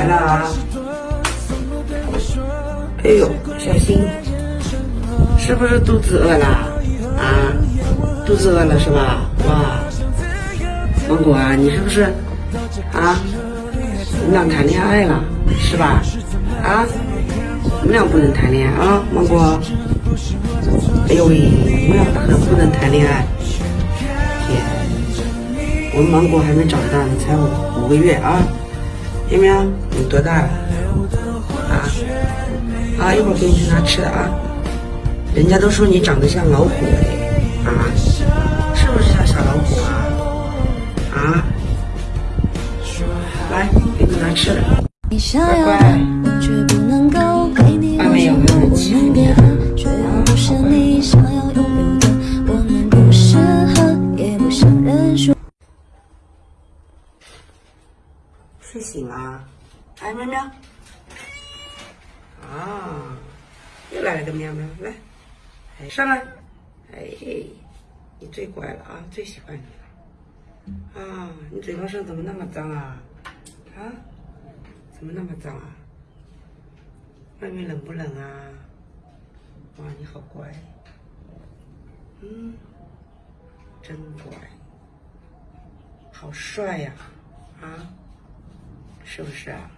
来了啊！哎呦，小心，是不是肚子饿了？啊，肚子饿了是吧？哇，芒果啊，你是不是啊？你们俩谈恋爱了是吧？啊，你们俩不能谈恋爱啊，芒果。哎呦喂，你们俩可不能谈恋爱。天，我们芒果还没长大呢，才五五个月啊。喵喵，你多大了？啊啊！一会儿给你去拿吃的啊。人家都说你长得像老虎啊，是不是像小老虎啊？啊！来，给你拿吃的。乖乖。睡醒了，哎，喵喵，啊，又来了个喵喵，来，上来，哎，你最乖了啊，最喜欢你了，啊，你嘴巴上怎么那么脏啊？啊，怎么那么脏啊？外面冷不冷啊？哇，你好乖，嗯，真乖，好帅呀，啊？是不是啊？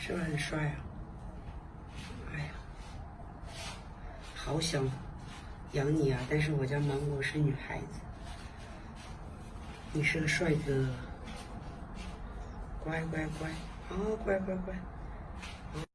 是不是很帅啊？哎呀，好想养你啊！但是我家芒果是女孩子，你是个帅哥，乖乖乖，啊，乖乖乖。